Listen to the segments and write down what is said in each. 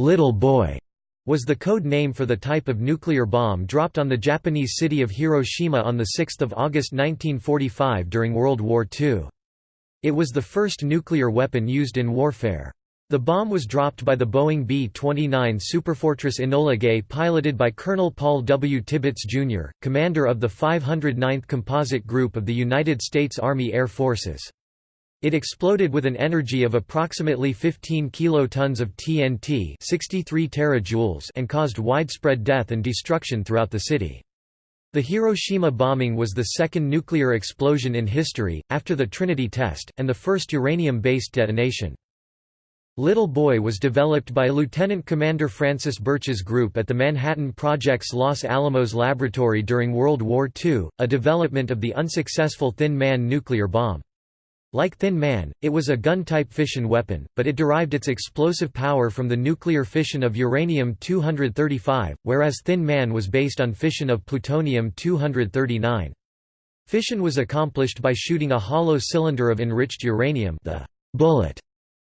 Little Boy was the code name for the type of nuclear bomb dropped on the Japanese city of Hiroshima on 6 August 1945 during World War II. It was the first nuclear weapon used in warfare. The bomb was dropped by the Boeing B-29 Superfortress Enola Gay piloted by Colonel Paul W. Tibbets, Jr., commander of the 509th Composite Group of the United States Army Air Forces. It exploded with an energy of approximately 15 kilotons of TNT 63 terajoules and caused widespread death and destruction throughout the city. The Hiroshima bombing was the second nuclear explosion in history, after the Trinity test, and the first uranium-based detonation. Little Boy was developed by Lieutenant Commander Francis Birch's group at the Manhattan Project's Los Alamos laboratory during World War II, a development of the unsuccessful Thin Man nuclear bomb. Like Thin Man, it was a gun-type fission weapon, but it derived its explosive power from the nuclear fission of uranium-235, whereas Thin Man was based on fission of plutonium-239. Fission was accomplished by shooting a hollow cylinder of enriched uranium the bullet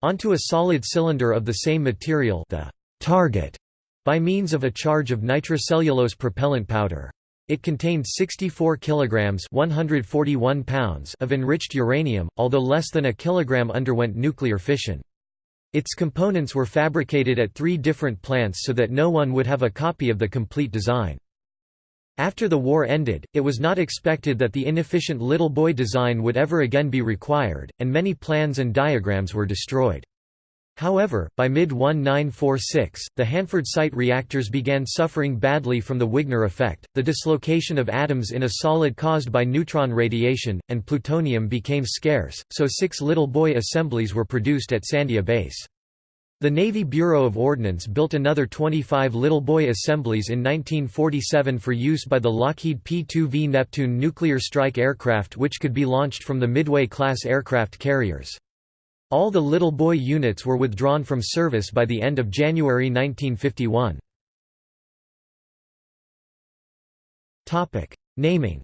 onto a solid cylinder of the same material the target, by means of a charge of nitrocellulose propellant powder. It contained 64 kilograms 141 pounds of enriched uranium, although less than a kilogram underwent nuclear fission. Its components were fabricated at three different plants so that no one would have a copy of the complete design. After the war ended, it was not expected that the inefficient Little Boy design would ever again be required, and many plans and diagrams were destroyed. However, by mid-1946, the Hanford site reactors began suffering badly from the Wigner effect, the dislocation of atoms in a solid caused by neutron radiation, and plutonium became scarce, so six Little Boy assemblies were produced at Sandia Base. The Navy Bureau of Ordnance built another 25 Little Boy assemblies in 1947 for use by the Lockheed P-2V Neptune nuclear strike aircraft which could be launched from the Midway-class aircraft carriers. All the Little Boy units were withdrawn from service by the end of January 1951. Naming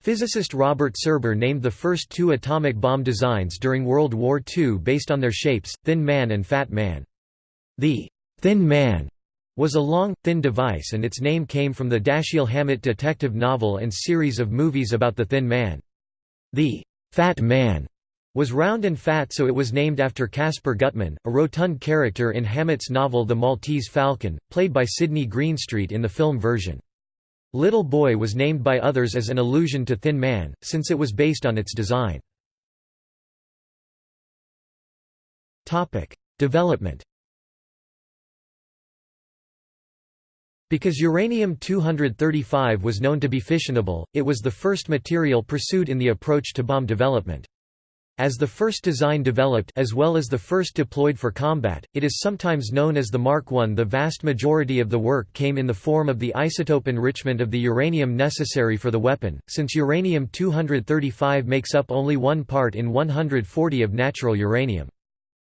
Physicist Robert Serber named the first two atomic bomb designs during World War II based on their shapes, Thin Man and Fat Man. The «Thin Man» was a long, thin device and its name came from the Dashiell Hammett detective novel and series of movies about the Thin Man. The «Fat Man» was round and fat so it was named after Caspar Gutman, a rotund character in Hammett's novel The Maltese Falcon, played by Sidney Greenstreet in the film version. Little Boy was named by others as an allusion to Thin Man, since it was based on its design. Development Because uranium-235 was known to be fissionable, it was the first material pursued in the approach to bomb development. As the first design developed as well as the first deployed for combat, it is sometimes known as the Mark I. The vast majority of the work came in the form of the isotope enrichment of the uranium necessary for the weapon, since uranium-235 makes up only one part in 140 of natural uranium.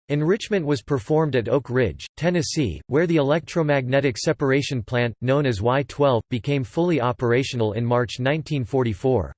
Enrichment was performed at Oak Ridge, Tennessee, where the electromagnetic separation plant, known as Y-12, became fully operational in March 1944.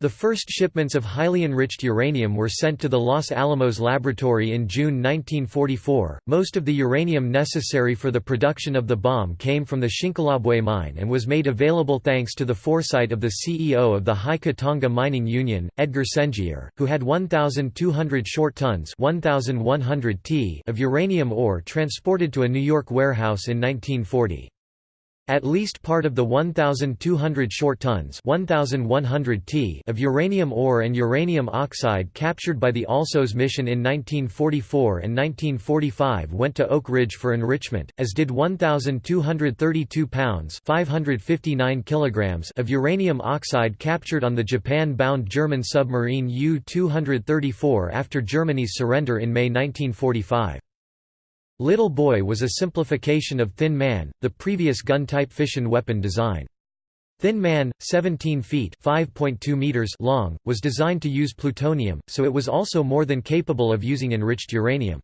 The first shipments of highly enriched uranium were sent to the Los Alamos laboratory in June 1944. Most of the uranium necessary for the production of the bomb came from the Shinkolobwe mine and was made available thanks to the foresight of the CEO of the High-Katanga Mining Union, Edgar Sengier, who had 1,200 short tons 1,100 t of uranium ore transported to a New York warehouse in 1940. At least part of the 1,200 short tons 1,100 t of uranium ore and uranium oxide captured by the ALSOS mission in 1944 and 1945 went to Oak Ridge for enrichment, as did 1,232 pounds 559 kilograms of uranium oxide captured on the Japan-bound German submarine U-234 after Germany's surrender in May 1945. Little Boy was a simplification of Thin Man, the previous gun-type fission weapon design. Thin Man, 17 feet meters long, was designed to use plutonium, so it was also more than capable of using enriched uranium.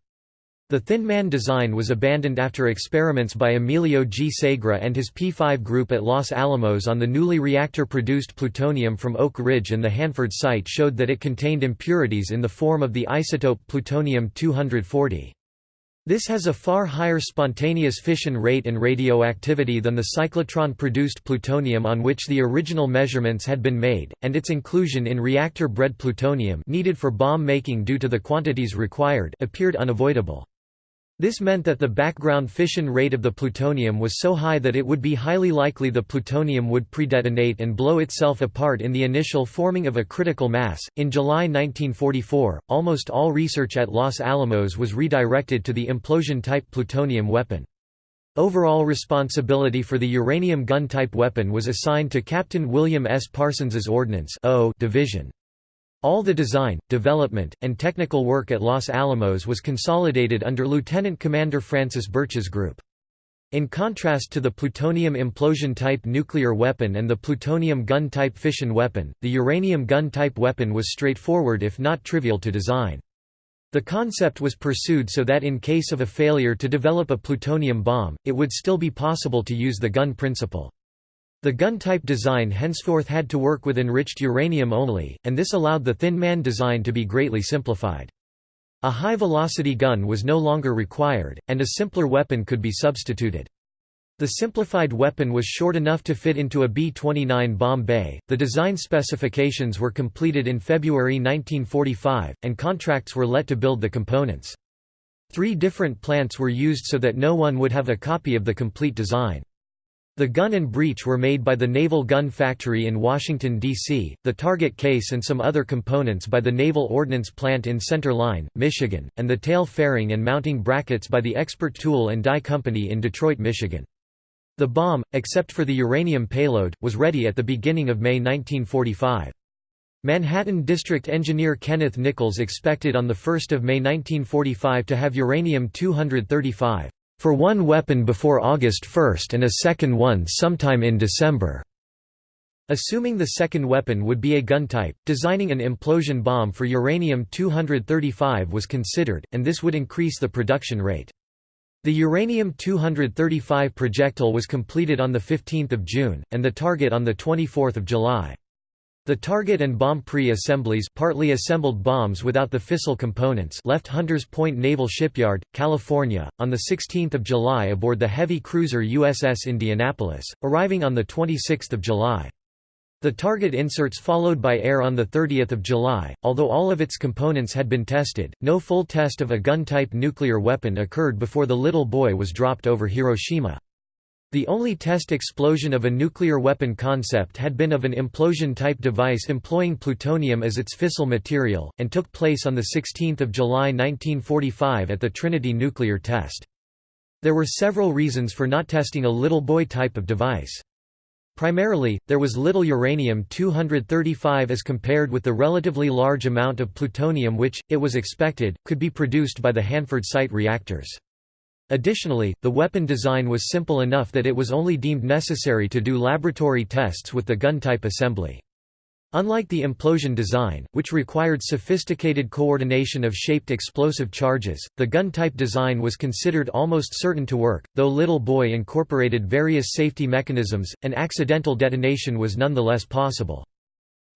The Thin Man design was abandoned after experiments by Emilio G. Segre and his P5 group at Los Alamos on the newly reactor-produced plutonium from Oak Ridge and the Hanford site showed that it contained impurities in the form of the isotope plutonium-240. This has a far higher spontaneous fission rate and radioactivity than the cyclotron-produced plutonium on which the original measurements had been made, and its inclusion in reactor-bred plutonium needed for bomb making due to the quantities required appeared unavoidable. This meant that the background fission rate of the plutonium was so high that it would be highly likely the plutonium would predetonate and blow itself apart in the initial forming of a critical mass. In July 1944, almost all research at Los Alamos was redirected to the implosion type plutonium weapon. Overall responsibility for the uranium gun type weapon was assigned to Captain William S. Parsons's Ordnance Division. All the design, development, and technical work at Los Alamos was consolidated under Lieutenant Commander Francis Birch's group. In contrast to the plutonium implosion-type nuclear weapon and the plutonium gun-type fission weapon, the uranium gun-type weapon was straightforward if not trivial to design. The concept was pursued so that in case of a failure to develop a plutonium bomb, it would still be possible to use the gun principle. The gun-type design henceforth had to work with enriched uranium only, and this allowed the Thin Man design to be greatly simplified. A high-velocity gun was no longer required, and a simpler weapon could be substituted. The simplified weapon was short enough to fit into a B-29 bomb bay. The design specifications were completed in February 1945, and contracts were let to build the components. Three different plants were used so that no one would have a copy of the complete design. The gun and breech were made by the Naval Gun Factory in Washington, D.C., the target case and some other components by the Naval Ordnance Plant in Center Line, Michigan, and the tail fairing and mounting brackets by the Expert Tool and Die Company in Detroit, Michigan. The bomb, except for the uranium payload, was ready at the beginning of May 1945. Manhattan District Engineer Kenneth Nichols expected on 1 May 1945 to have uranium-235 for one weapon before August 1 and a second one sometime in December. Assuming the second weapon would be a gun type, designing an implosion bomb for uranium-235 was considered, and this would increase the production rate. The uranium-235 projectile was completed on 15 June, and the target on 24 July. The target and bomb pre-assemblies partly assembled bombs without the fissile components left Hunters Point Naval Shipyard, California, on 16 July aboard the heavy cruiser USS Indianapolis, arriving on 26 July. The target inserts followed by air on 30 July. Although all of its components had been tested, no full test of a gun-type nuclear weapon occurred before the Little Boy was dropped over Hiroshima. The only test explosion of a nuclear weapon concept had been of an implosion-type device employing plutonium as its fissile material, and took place on 16 July 1945 at the Trinity nuclear test. There were several reasons for not testing a little boy type of device. Primarily, there was little uranium-235 as compared with the relatively large amount of plutonium which, it was expected, could be produced by the Hanford site reactors. Additionally, the weapon design was simple enough that it was only deemed necessary to do laboratory tests with the gun-type assembly. Unlike the implosion design, which required sophisticated coordination of shaped explosive charges, the gun-type design was considered almost certain to work, though Little Boy incorporated various safety mechanisms, an accidental detonation was nonetheless possible.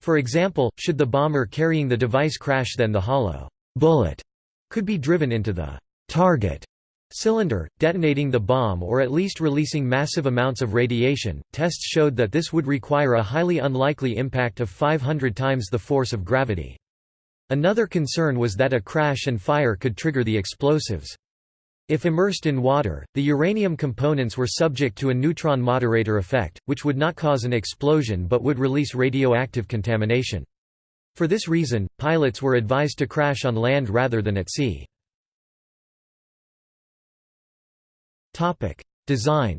For example, should the bomber carrying the device crash then the hollow bullet could be driven into the target cylinder, detonating the bomb or at least releasing massive amounts of radiation. Tests showed that this would require a highly unlikely impact of 500 times the force of gravity. Another concern was that a crash and fire could trigger the explosives. If immersed in water, the uranium components were subject to a neutron moderator effect, which would not cause an explosion but would release radioactive contamination. For this reason, pilots were advised to crash on land rather than at sea. Design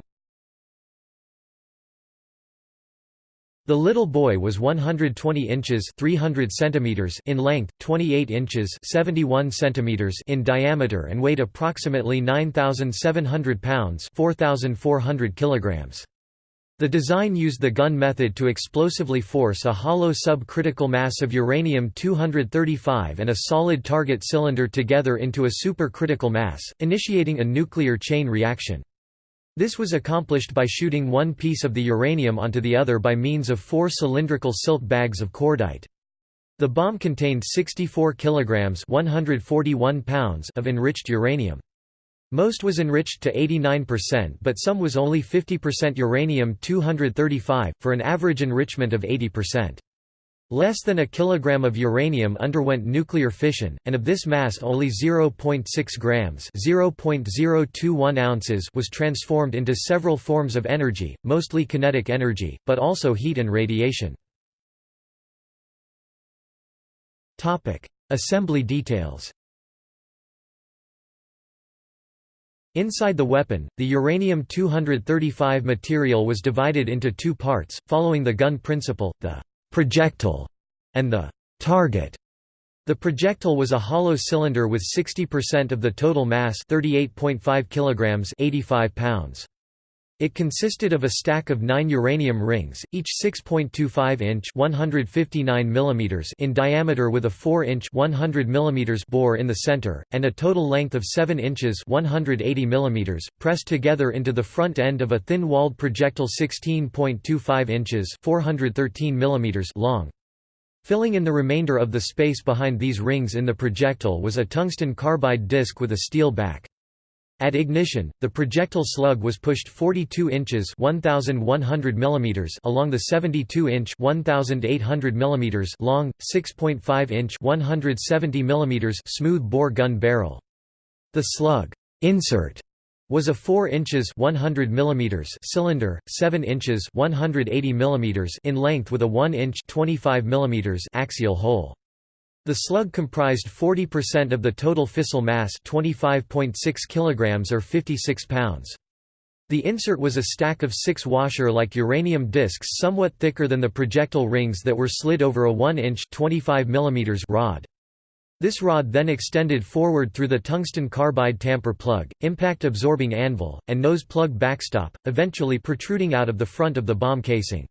The little boy was 120 inches 300 centimeters in length, 28 inches 71 centimeters in diameter and weighed approximately 9,700 pounds 4,400 kilograms. The design used the gun method to explosively force a hollow subcritical mass of uranium-235 and a solid target cylinder together into a supercritical mass, initiating a nuclear chain reaction. This was accomplished by shooting one piece of the uranium onto the other by means of four cylindrical silk bags of cordite. The bomb contained 64 kilograms (141 pounds) of enriched uranium. Most was enriched to 89% but some was only 50% uranium-235, for an average enrichment of 80%. Less than a kilogram of uranium underwent nuclear fission, and of this mass only 0.6 grams (0.021 ounces) was transformed into several forms of energy, mostly kinetic energy, but also heat and radiation. Assembly details Inside the weapon, the uranium-235 material was divided into two parts, following the gun principle, the «projectile» and the «target». The projectile was a hollow cylinder with 60% of the total mass 38.5 kilograms 85 pounds. It consisted of a stack of nine uranium rings, each 6.25 inch (159 mm) in diameter with a 4 inch (100 mm) bore in the center, and a total length of 7 inches (180 mm), pressed together into the front end of a thin-walled projectile 16.25 inches (413 mm) long. Filling in the remainder of the space behind these rings in the projectile was a tungsten carbide disc with a steel back. At ignition, the projectile slug was pushed 42 inches (1100 mm) along the 72-inch (1800 mm) long, 6.5-inch (170 mm) smooth-bore gun barrel. The slug insert was a 4 inches 100 mm cylinder, 7 inches 180 mm in length with a 1 inch 25 mm axial hole. The slug comprised 40% of the total fissile mass 25.6 kg or 56 pounds. The insert was a stack of six washer-like uranium discs somewhat thicker than the projectile rings that were slid over a 1-inch rod. This rod then extended forward through the tungsten carbide tamper plug, impact-absorbing anvil, and nose plug backstop, eventually protruding out of the front of the bomb casing.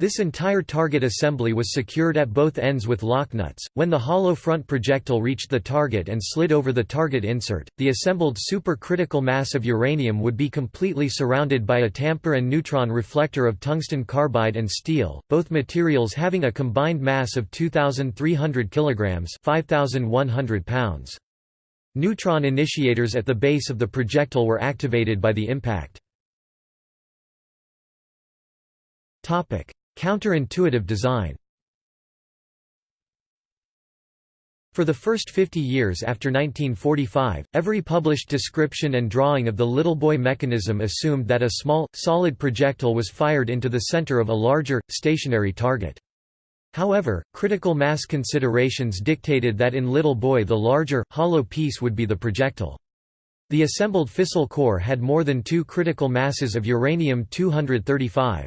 This entire target assembly was secured at both ends with lock nuts. When the hollow front projectile reached the target and slid over the target insert, the assembled supercritical mass of uranium would be completely surrounded by a tamper and neutron reflector of tungsten carbide and steel, both materials having a combined mass of 2300 kilograms, 5100 pounds. Neutron initiators at the base of the projectile were activated by the impact. Topic: Counterintuitive design For the first 50 years after 1945, every published description and drawing of the little boy mechanism assumed that a small, solid projectile was fired into the center of a larger, stationary target. However, critical mass considerations dictated that in Little Boy the larger, hollow piece would be the projectile. The assembled fissile core had more than two critical masses of uranium-235.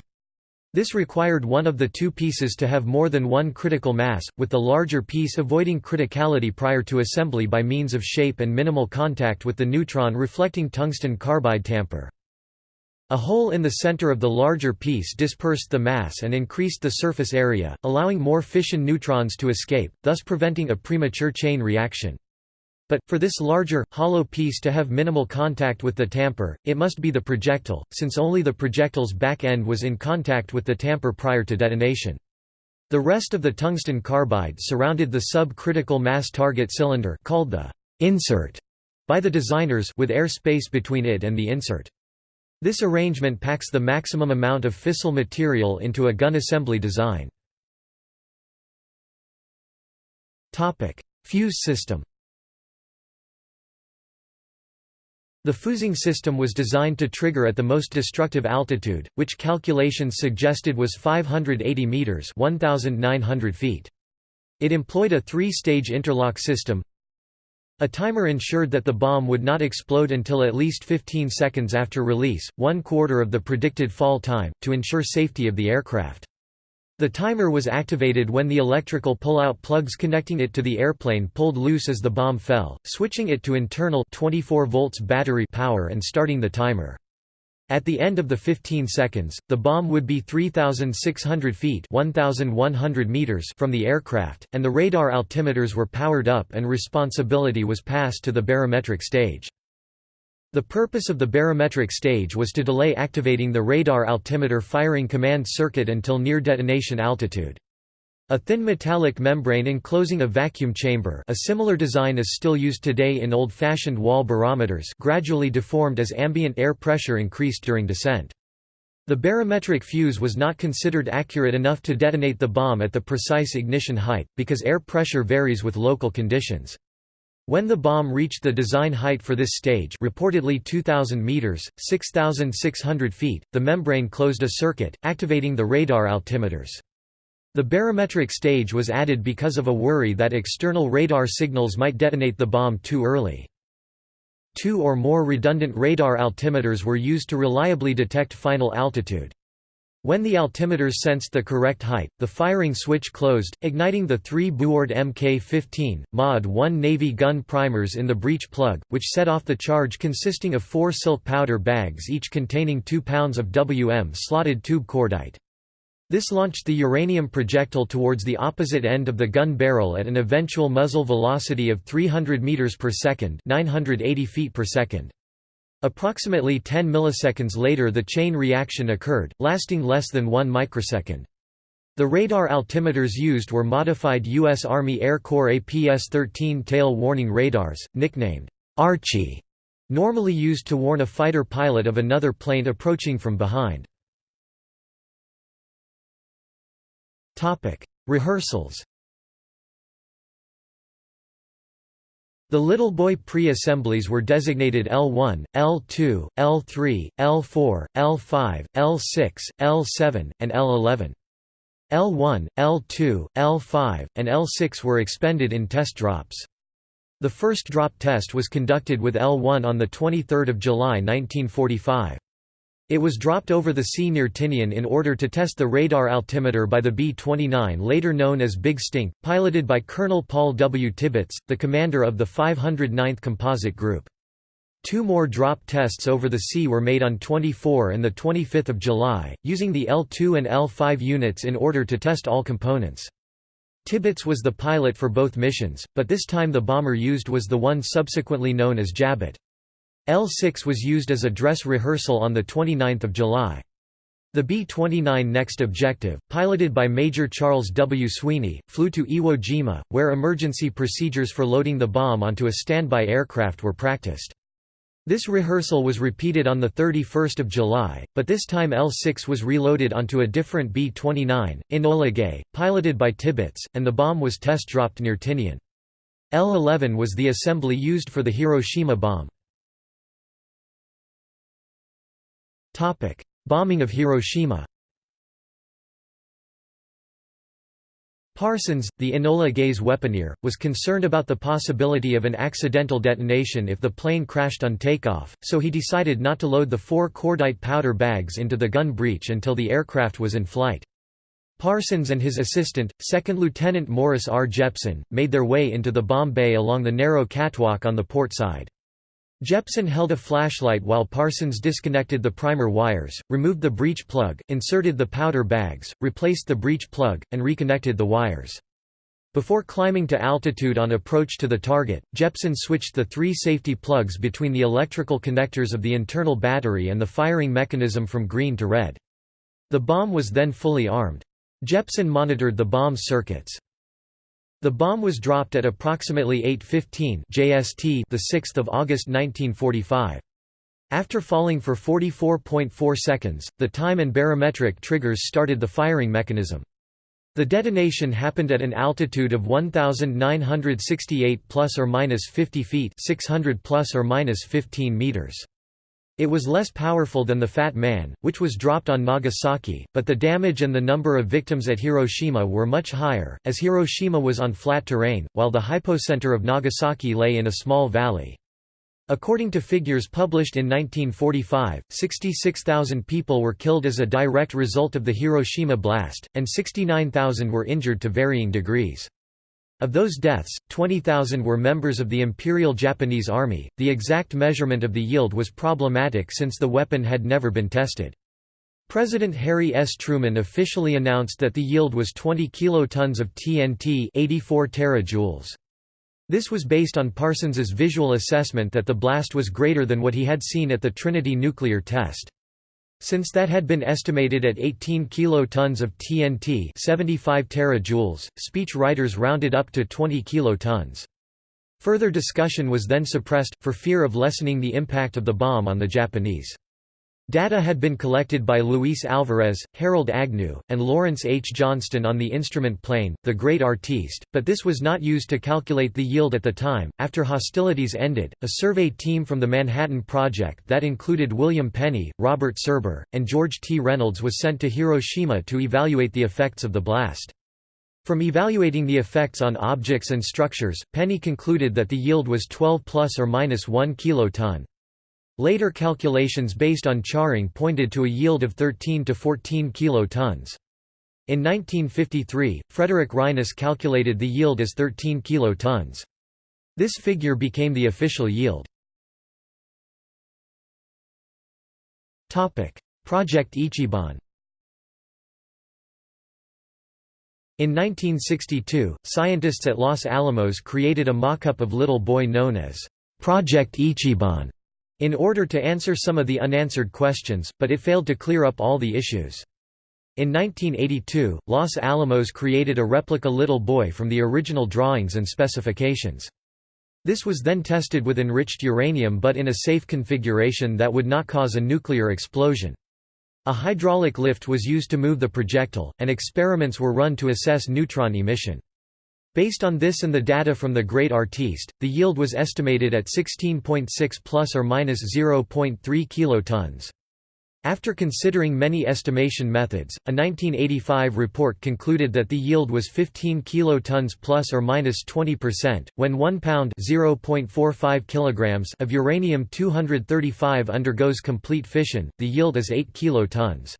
This required one of the two pieces to have more than one critical mass, with the larger piece avoiding criticality prior to assembly by means of shape and minimal contact with the neutron reflecting tungsten carbide tamper. A hole in the center of the larger piece dispersed the mass and increased the surface area, allowing more fission neutrons to escape, thus preventing a premature chain reaction. But, for this larger, hollow piece to have minimal contact with the tamper, it must be the projectile, since only the projectile's back end was in contact with the tamper prior to detonation. The rest of the tungsten carbide surrounded the sub-critical mass target cylinder called the insert by the designers with air space between it and the insert. This arrangement packs the maximum amount of fissile material into a gun assembly design. Fuse system The fusing system was designed to trigger at the most destructive altitude, which calculations suggested was 580 meters (1900 feet). It employed a three-stage interlock system. A timer ensured that the bomb would not explode until at least 15 seconds after release, one quarter of the predicted fall time, to ensure safety of the aircraft. The timer was activated when the electrical pull-out plugs connecting it to the airplane pulled loose as the bomb fell, switching it to internal 24 volts battery power and starting the timer. At the end of the 15 seconds, the bomb would be 3,600 feet 1,100 meters from the aircraft, and the radar altimeters were powered up and responsibility was passed to the barometric stage. The purpose of the barometric stage was to delay activating the radar altimeter firing command circuit until near detonation altitude. A thin metallic membrane enclosing a vacuum chamber a similar design is still used today in old-fashioned wall barometers gradually deformed as ambient air pressure increased during descent. The barometric fuse was not considered accurate enough to detonate the bomb at the precise ignition height, because air pressure varies with local conditions. When the bomb reached the design height for this stage reportedly 2,000 meters, 6,600 feet, the membrane closed a circuit, activating the radar altimeters. The barometric stage was added because of a worry that external radar signals might detonate the bomb too early. Two or more redundant radar altimeters were used to reliably detect final altitude. When the altimeters sensed the correct height, the firing switch closed, igniting the three Buord Mk-15, Mod 1 Navy gun primers in the breech plug, which set off the charge consisting of four silk powder bags each containing 2 pounds of WM slotted tube cordite. This launched the uranium projectile towards the opposite end of the gun barrel at an eventual muzzle velocity of 300 meters per second, 980 feet per second. Approximately 10 milliseconds later the chain reaction occurred, lasting less than 1 microsecond. The radar altimeters used were modified U.S. Army Air Corps APS-13 tail warning radars, nicknamed Archie, normally used to warn a fighter pilot of another plane approaching from behind. Rehearsals. The Little Boy pre-assemblies were designated L1, L2, L3, L4, L5, L6, L7, and L11. L1, L2, L5, and L6 were expended in test drops. The first drop test was conducted with L1 on 23 July 1945. It was dropped over the sea near Tinian in order to test the radar altimeter by the B-29 later known as Big Stink, piloted by Colonel Paul W. Tibbets, the commander of the 509th Composite Group. Two more drop tests over the sea were made on 24 and 25 July, using the L2 and L5 units in order to test all components. Tibbets was the pilot for both missions, but this time the bomber used was the one subsequently known as Jabit. L6 was used as a dress rehearsal on 29 July. The B-29 next objective, piloted by Major Charles W. Sweeney, flew to Iwo Jima, where emergency procedures for loading the bomb onto a standby aircraft were practiced. This rehearsal was repeated on 31 July, but this time L6 was reloaded onto a different B-29, Enola Gay, piloted by Tibbets, and the bomb was test-dropped near Tinian. L-11 was the assembly used for the Hiroshima bomb. Topic: Bombing of Hiroshima. Parsons, the Enola Gay's weaponeer, was concerned about the possibility of an accidental detonation if the plane crashed on takeoff, so he decided not to load the four cordite powder bags into the gun breech until the aircraft was in flight. Parsons and his assistant, 2nd Lieutenant Morris R. Jepson, made their way into the bomb bay along the narrow catwalk on the port side. Jepson held a flashlight while Parsons disconnected the primer wires, removed the breech plug, inserted the powder bags, replaced the breech plug, and reconnected the wires. Before climbing to altitude on approach to the target, Jepson switched the three safety plugs between the electrical connectors of the internal battery and the firing mechanism from green to red. The bomb was then fully armed. Jepson monitored the bomb's circuits. The bomb was dropped at approximately 8:15 JST, the 6th of August 1945. After falling for 44.4 seconds, the time and barometric triggers started the firing mechanism. The detonation happened at an altitude of 1968 plus or minus 50 feet, 600 plus or minus 15 meters. It was less powerful than the Fat Man, which was dropped on Nagasaki, but the damage and the number of victims at Hiroshima were much higher, as Hiroshima was on flat terrain, while the hypocenter of Nagasaki lay in a small valley. According to figures published in 1945, 66,000 people were killed as a direct result of the Hiroshima blast, and 69,000 were injured to varying degrees. Of those deaths, 20,000 were members of the Imperial Japanese Army. The exact measurement of the yield was problematic since the weapon had never been tested. President Harry S. Truman officially announced that the yield was 20 kilotons of TNT 84 terajoules. This was based on Parsons's visual assessment that the blast was greater than what he had seen at the Trinity nuclear test. Since that had been estimated at 18 kilotons of TNT 75 terajoules, speech writers rounded up to 20 kilotons. Further discussion was then suppressed, for fear of lessening the impact of the bomb on the Japanese. Data had been collected by Luis Alvarez, Harold Agnew, and Lawrence H. Johnston on the instrument plane, the Great Artiste, but this was not used to calculate the yield at the time. After hostilities ended, a survey team from the Manhattan Project that included William Penney, Robert Serber, and George T. Reynolds was sent to Hiroshima to evaluate the effects of the blast. From evaluating the effects on objects and structures, Penney concluded that the yield was 12 plus or minus 1 kiloton. Later calculations based on charring pointed to a yield of 13 to 14 kilotons. In 1953, Frederick Reines calculated the yield as 13 kilotons. This figure became the official yield. Project Ichiban In 1962, scientists at Los Alamos created a mock-up of Little Boy known as Project Ichiban in order to answer some of the unanswered questions, but it failed to clear up all the issues. In 1982, Los Alamos created a replica Little Boy from the original drawings and specifications. This was then tested with enriched uranium but in a safe configuration that would not cause a nuclear explosion. A hydraulic lift was used to move the projectile, and experiments were run to assess neutron emission. Based on this and the data from the Great Artiste, the yield was estimated at 16.6 plus or minus 0.3 kilotons. After considering many estimation methods, a 1985 report concluded that the yield was 15 kilotons plus or minus 20%. When 1 pound (0.45 kilograms) of uranium-235 undergoes complete fission, the yield is 8 kilotons.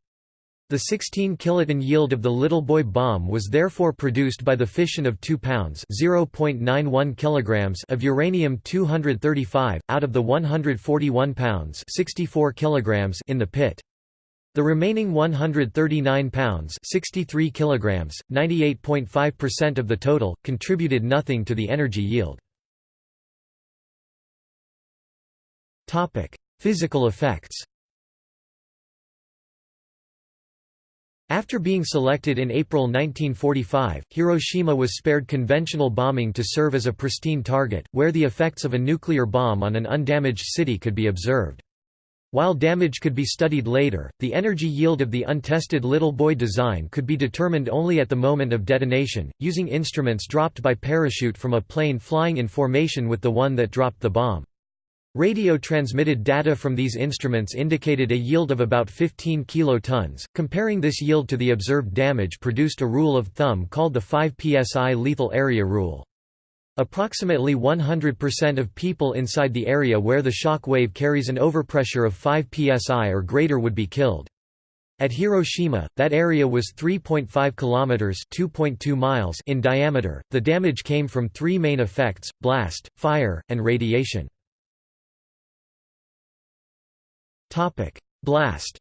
The 16 kiloton yield of the Little Boy bomb was therefore produced by the fission of 2 pounds (0.91 kilograms) of uranium-235 out of the 141 pounds (64 kilograms) in the pit. The remaining 139 pounds 63 kilograms, 98.5% of the total, contributed nothing to the energy yield. Physical effects After being selected in April 1945, Hiroshima was spared conventional bombing to serve as a pristine target, where the effects of a nuclear bomb on an undamaged city could be observed. While damage could be studied later, the energy yield of the untested Little Boy design could be determined only at the moment of detonation, using instruments dropped by parachute from a plane flying in formation with the one that dropped the bomb. Radio-transmitted data from these instruments indicated a yield of about 15 kilotons. Comparing this yield to the observed damage produced a rule of thumb called the 5 psi lethal area rule. Approximately 100% of people inside the area where the shock wave carries an overpressure of 5 psi or greater would be killed. At Hiroshima, that area was 3.5 kilometers (2.2 miles) in diameter. The damage came from three main effects: blast, fire, and radiation. Blast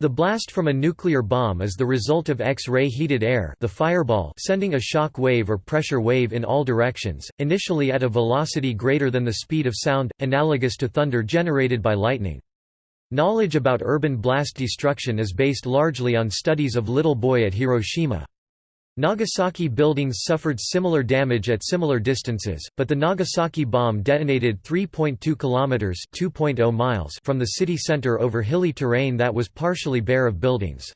The blast from a nuclear bomb is the result of X-ray heated air the fireball sending a shock wave or pressure wave in all directions, initially at a velocity greater than the speed of sound, analogous to thunder generated by lightning. Knowledge about urban blast destruction is based largely on studies of Little Boy at Hiroshima. Nagasaki buildings suffered similar damage at similar distances, but the Nagasaki bomb detonated 3.2 kilometers (2.0 miles) from the city center over hilly terrain that was partially bare of buildings.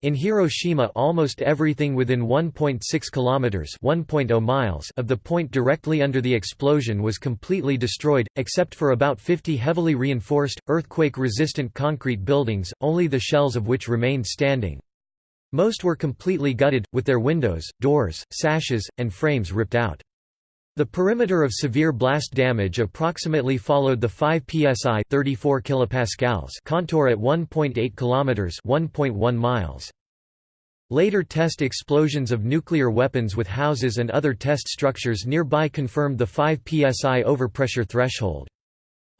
In Hiroshima almost everything within 1.6 kilometers (1.0 miles) of the point directly under the explosion was completely destroyed, except for about 50 heavily reinforced earthquake-resistant concrete buildings, only the shells of which remained standing. Most were completely gutted, with their windows, doors, sashes, and frames ripped out. The perimeter of severe blast damage approximately followed the 5 psi 34 kilopascals contour at 1.8 kilometers 1.1 miles. Later test explosions of nuclear weapons with houses and other test structures nearby confirmed the 5 psi overpressure threshold.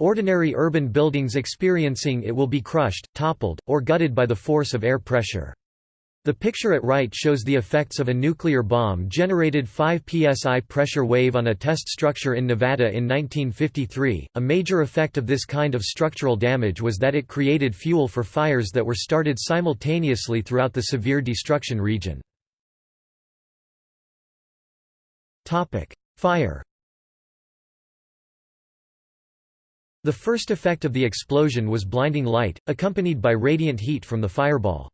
Ordinary urban buildings experiencing it will be crushed, toppled, or gutted by the force of air pressure. The picture at right shows the effects of a nuclear bomb generated 5 psi pressure wave on a test structure in Nevada in 1953. A major effect of this kind of structural damage was that it created fuel for fires that were started simultaneously throughout the severe destruction region. Topic: Fire. The first effect of the explosion was blinding light, accompanied by radiant heat from the fireball.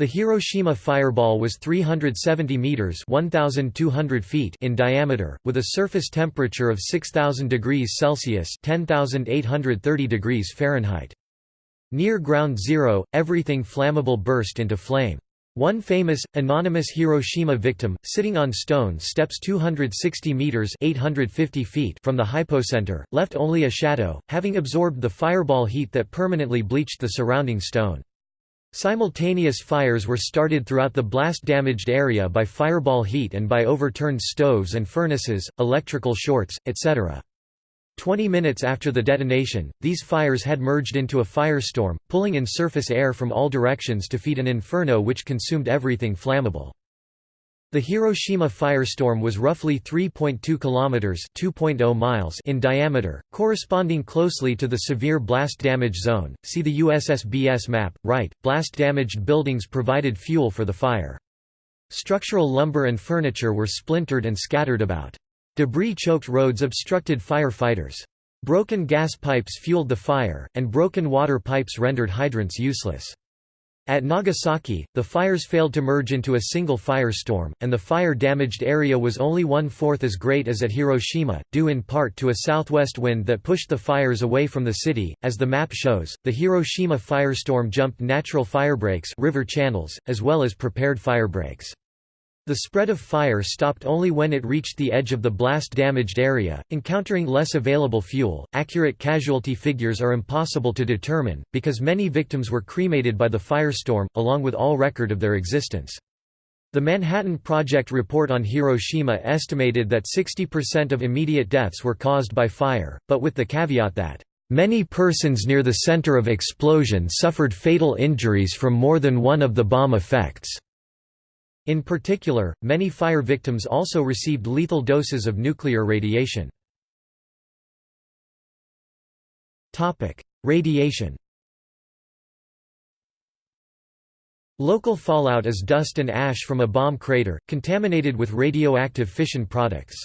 The Hiroshima fireball was 370 meters (1200 feet) in diameter, with a surface temperature of 6000 degrees Celsius (10830 degrees Fahrenheit). Near ground zero, everything flammable burst into flame. One famous, anonymous Hiroshima victim, sitting on stone steps 260 meters (850 feet) from the hypocenter, left only a shadow, having absorbed the fireball heat that permanently bleached the surrounding stone. Simultaneous fires were started throughout the blast-damaged area by fireball heat and by overturned stoves and furnaces, electrical shorts, etc. Twenty minutes after the detonation, these fires had merged into a firestorm, pulling in surface air from all directions to feed an inferno which consumed everything flammable. The Hiroshima firestorm was roughly 3.2 kilometers (2.0 miles) in diameter, corresponding closely to the severe blast damage zone. See the USSBS map, right. Blast damaged buildings provided fuel for the fire. Structural lumber and furniture were splintered and scattered about. Debris-choked roads obstructed firefighters. Broken gas pipes fueled the fire, and broken water pipes rendered hydrants useless. At Nagasaki, the fires failed to merge into a single firestorm, and the fire-damaged area was only one-fourth as great as at Hiroshima, due in part to a southwest wind that pushed the fires away from the city. As the map shows, the Hiroshima firestorm jumped natural firebreaks river channels, as well as prepared firebreaks. The spread of fire stopped only when it reached the edge of the blast damaged area, encountering less available fuel. Accurate casualty figures are impossible to determine, because many victims were cremated by the firestorm, along with all record of their existence. The Manhattan Project report on Hiroshima estimated that 60% of immediate deaths were caused by fire, but with the caveat that Many persons near the center of explosion suffered fatal injuries from more than one of the bomb effects. In particular, many fire victims also received lethal doses of nuclear radiation. Radiation Local fallout is dust and ash from a bomb crater, contaminated with radioactive fission products.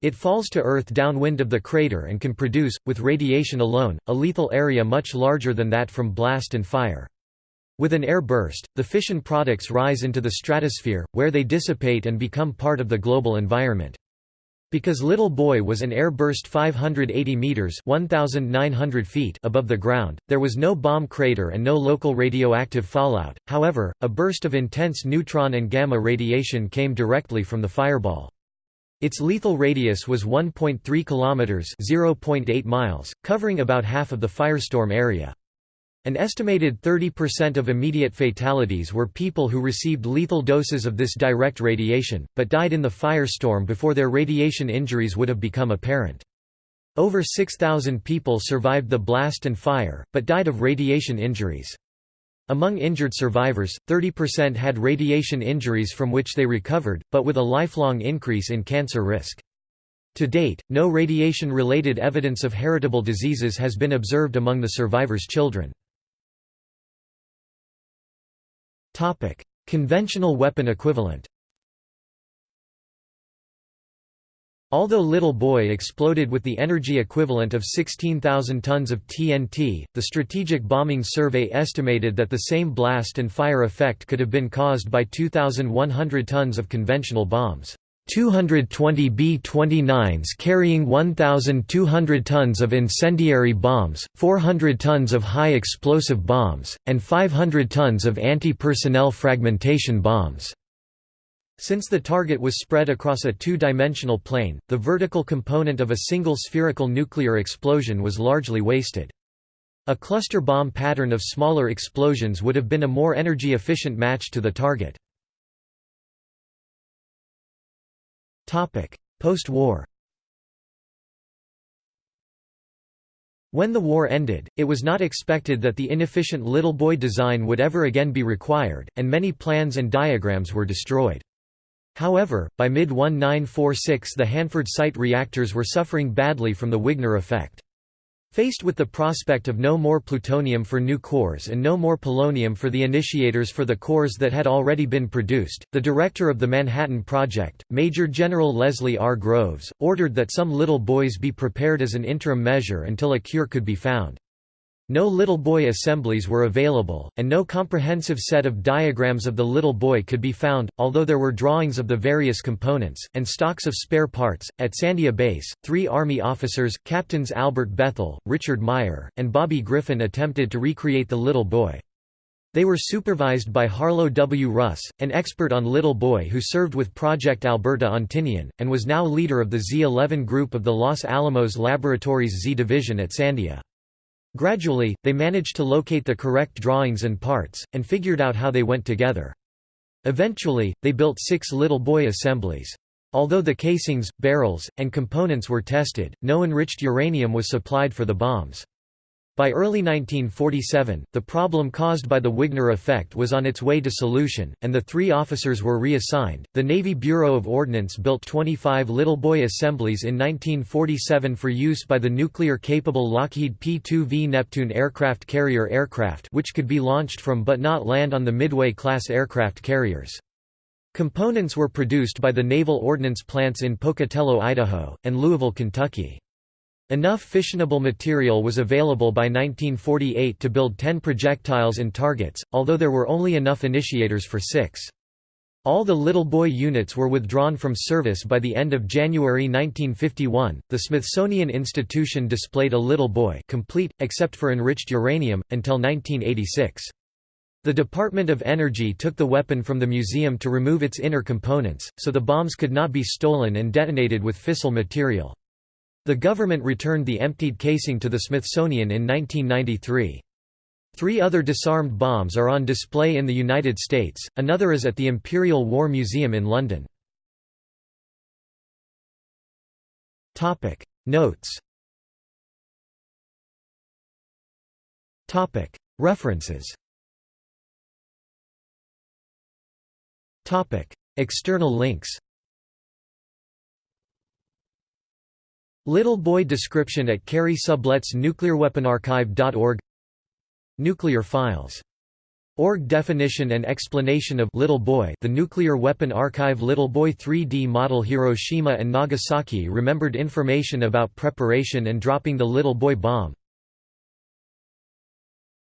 It falls to Earth downwind of the crater and can produce, with radiation alone, a lethal area much larger than that from blast and fire. With an air burst, the fission products rise into the stratosphere, where they dissipate and become part of the global environment. Because Little Boy was an air burst 580 meters (1900 feet) above the ground, there was no bomb crater and no local radioactive fallout. However, a burst of intense neutron and gamma radiation came directly from the fireball. Its lethal radius was 1.3 kilometers (0.8 miles), covering about half of the firestorm area. An estimated 30% of immediate fatalities were people who received lethal doses of this direct radiation, but died in the firestorm before their radiation injuries would have become apparent. Over 6,000 people survived the blast and fire, but died of radiation injuries. Among injured survivors, 30% had radiation injuries from which they recovered, but with a lifelong increase in cancer risk. To date, no radiation-related evidence of heritable diseases has been observed among the survivors' children. Topic: Conventional weapon equivalent. Although Little Boy exploded with the energy equivalent of 16,000 tons of TNT, the Strategic Bombing Survey estimated that the same blast and fire effect could have been caused by 2,100 tons of conventional bombs. 220 B-29s carrying 1,200 tons of incendiary bombs, 400 tons of high-explosive bombs, and 500 tons of anti-personnel fragmentation bombs. Since the target was spread across a two-dimensional plane, the vertical component of a single spherical nuclear explosion was largely wasted. A cluster bomb pattern of smaller explosions would have been a more energy-efficient match to the target. Post-war When the war ended, it was not expected that the inefficient Little Boy design would ever again be required, and many plans and diagrams were destroyed. However, by mid-1946 the Hanford site reactors were suffering badly from the Wigner effect. Faced with the prospect of no more plutonium for new cores and no more polonium for the initiators for the cores that had already been produced, the director of the Manhattan Project, Major General Leslie R. Groves, ordered that some little boys be prepared as an interim measure until a cure could be found. No Little Boy assemblies were available, and no comprehensive set of diagrams of the Little Boy could be found, although there were drawings of the various components, and stocks of spare parts. At Sandia Base, three Army officers, Captains Albert Bethel, Richard Meyer, and Bobby Griffin attempted to recreate the Little Boy. They were supervised by Harlow W. Russ, an expert on Little Boy who served with Project Alberta on Tinian, and was now leader of the Z-11 group of the Los Alamos Laboratories Z Division at Sandia. Gradually, they managed to locate the correct drawings and parts, and figured out how they went together. Eventually, they built six little boy assemblies. Although the casings, barrels, and components were tested, no enriched uranium was supplied for the bombs. By early 1947, the problem caused by the Wigner effect was on its way to solution, and the three officers were reassigned. The Navy Bureau of Ordnance built 25 Little Boy assemblies in 1947 for use by the nuclear capable Lockheed P 2V Neptune aircraft carrier aircraft, which could be launched from but not land on the Midway class aircraft carriers. Components were produced by the naval ordnance plants in Pocatello, Idaho, and Louisville, Kentucky. Enough fissionable material was available by 1948 to build 10 projectiles and targets, although there were only enough initiators for six. All the Little Boy units were withdrawn from service by the end of January 1951. The Smithsonian Institution displayed a Little Boy complete, except for enriched uranium, until 1986. The Department of Energy took the weapon from the museum to remove its inner components, so the bombs could not be stolen and detonated with fissile material. The government returned the emptied casing to the Smithsonian in 1993. Three other disarmed bombs are on display in the United States, another is at the Imperial War Museum in London. Notes. References. External links Little Boy description at Carey Sublette's nuclearweaponarchive.org Nuclear files. Org definition and explanation of Little Boy The Nuclear Weapon Archive. Little Boy 3D model Hiroshima and Nagasaki remembered information about preparation and dropping the Little Boy bomb